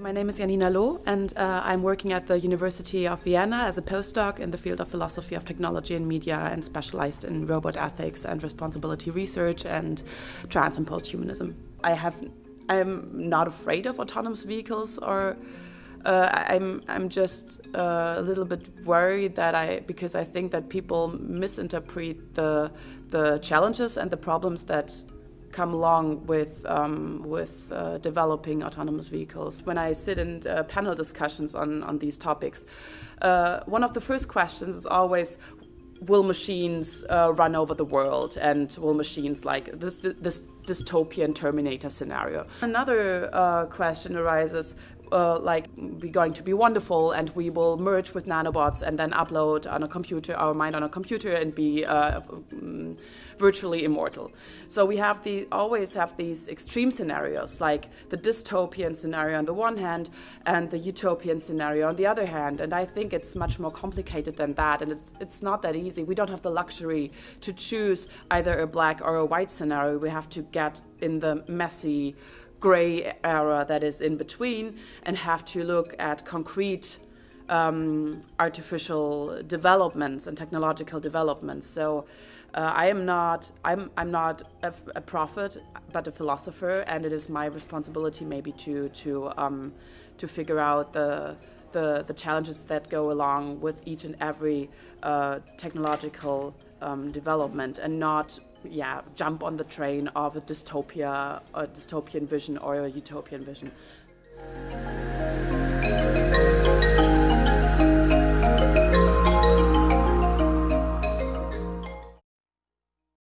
My name is Janina Loh, and uh, I'm working at the University of Vienna as a postdoc in the field of philosophy of technology and media and specialized in robot ethics and responsibility research and trans and posthumanism. I have, I'm not afraid of autonomous vehicles or uh, I'm, I'm just uh, a little bit worried that I, because I think that people misinterpret the, the challenges and the problems that come along with um, with uh, developing autonomous vehicles. When I sit in uh, panel discussions on on these topics, uh, one of the first questions is always. Will machines uh, run over the world, and will machines like this this dystopian Terminator scenario? Another uh, question arises: uh, like we're going to be wonderful and we will merge with nanobots and then upload on a computer our mind on a computer and be uh, um, virtually immortal. So we have the always have these extreme scenarios like the dystopian scenario on the one hand and the utopian scenario on the other hand and i think it's much more complicated than that and it's it's not that easy. We don't have the luxury to choose either a black or a white scenario. We have to get in the messy gray area that is in between and have to look at concrete um, artificial developments and technological developments. So uh, I am not I'm I'm not a, a, prophet, but a philosopher, and it is my responsibility maybe to to um, to figure out the the, the challenges that go along with each and every uh, technological um, development, and not yeah, jump on the train of a dystopia, a dystopian vision or a utopian vision.